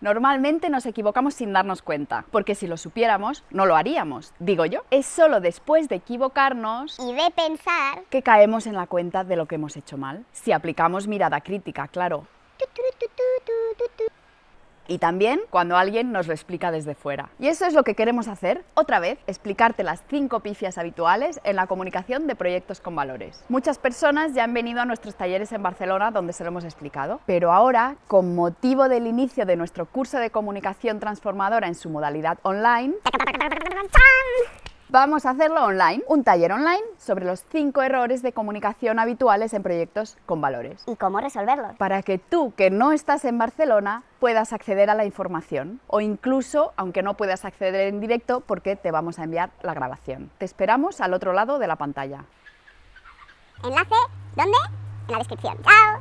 Normalmente nos equivocamos sin darnos cuenta, porque si lo supiéramos, no lo haríamos, digo yo. Es solo después de equivocarnos Y de pensar... que caemos en la cuenta de lo que hemos hecho mal. Si aplicamos mirada crítica, claro. Y también cuando alguien nos lo explica desde fuera. Y eso es lo que queremos hacer, otra vez, explicarte las cinco pifias habituales en la comunicación de proyectos con valores. Muchas personas ya han venido a nuestros talleres en Barcelona donde se lo hemos explicado, pero ahora, con motivo del inicio de nuestro curso de comunicación transformadora en su modalidad online, Vamos a hacerlo online, un taller online sobre los cinco errores de comunicación habituales en proyectos con valores. ¿Y cómo resolverlos? Para que tú, que no estás en Barcelona, puedas acceder a la información o incluso, aunque no puedas acceder en directo, porque te vamos a enviar la grabación. Te esperamos al otro lado de la pantalla. Enlace, ¿dónde? En la descripción. ¡Chao!